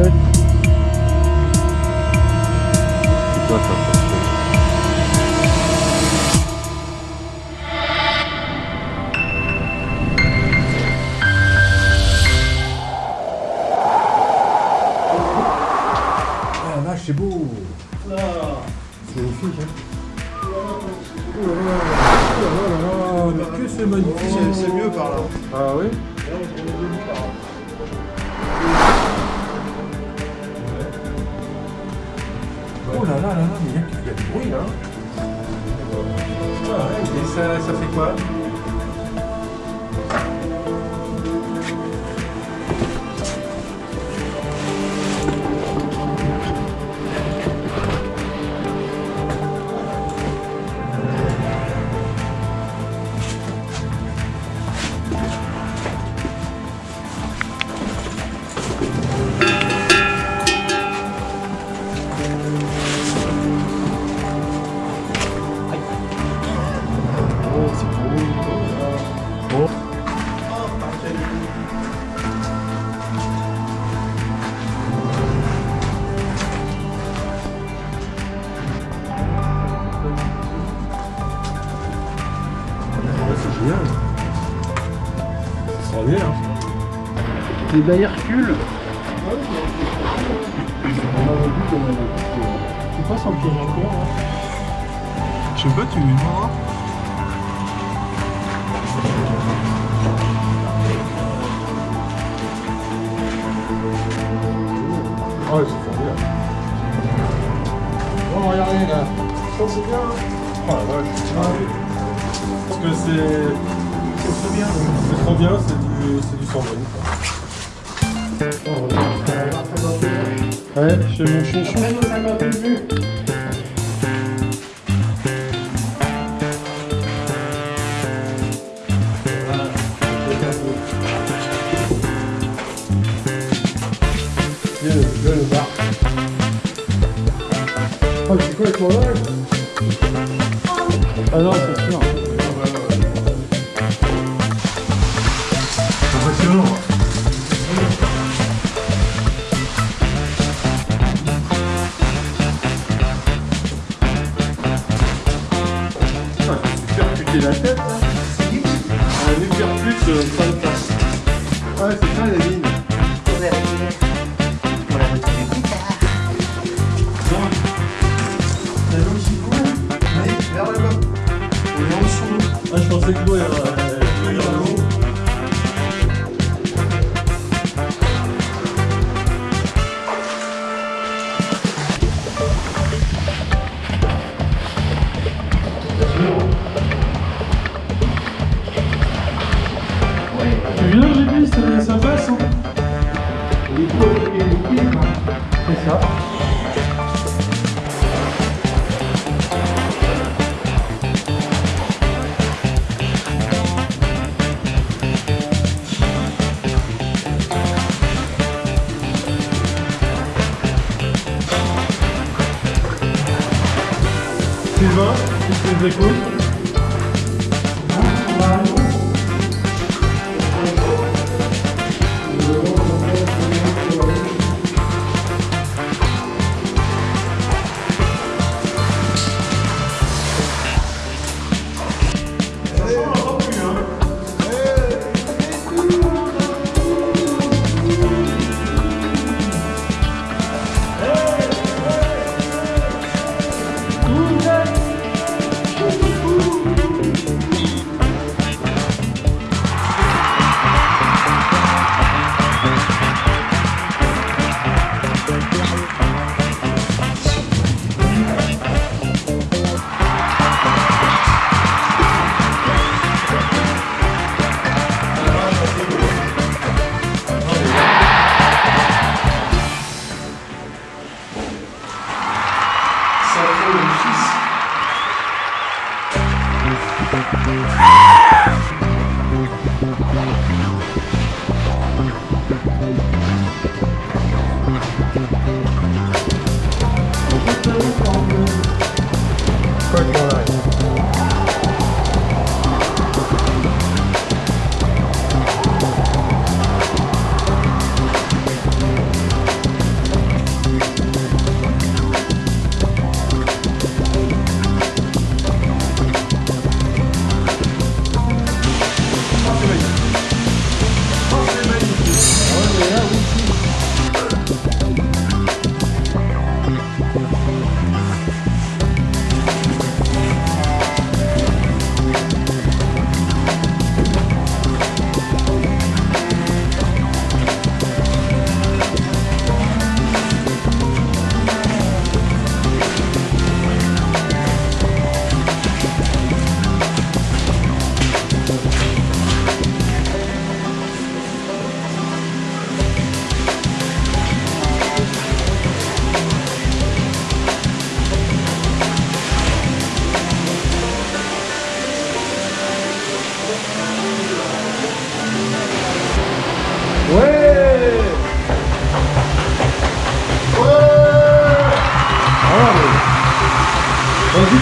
chouette. C'est Ah beau. C'est magnifique, hein. Oh oh mais que c'est magnifique. C'est mieux par là. Ah oui Oh là là là là, mais il y, a- du bruit là. Ah ouais, et ça, ça fait quoi? C'est génial. C'est extraordinaire. Les bails Hercule. Tu passes en piège encore. Hein. Je sais pas, tu lui demanderas. Ouais, c'est formidable. Bon, regardez là. Ça, c'est bien. Oh la vache. Parce que c'est. Trop bien. C'est trop bien, c'est du, du sans Ouais, chez mon chouchou. Oh, c'est quoi le Ah non, c'est sûr. Impressionnant. Ah, la tête, là. Euh, fin de classe. Ouais, c'est ça, la mine. Vers Sylvain, qu'est-ce que vous écoutes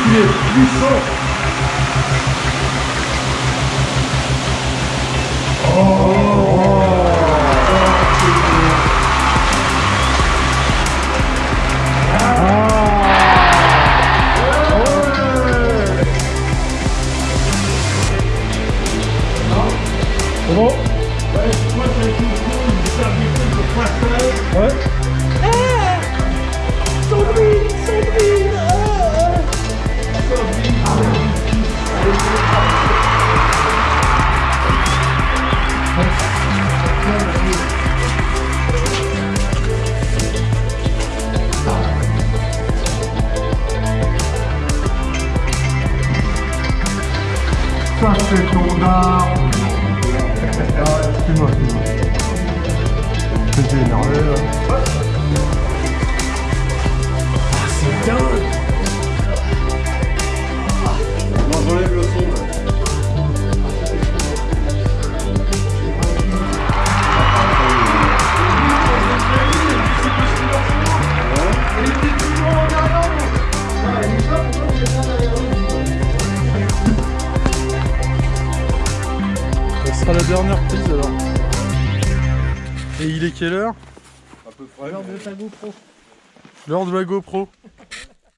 qu'il est puissant. C'est bon Ça, c'est ton art. Excuse-moi, excuse-moi. J'étais énervé là. Non, dernière prise alors. Et il est quelle heure? Un peu frais. L'heure de la GoPro.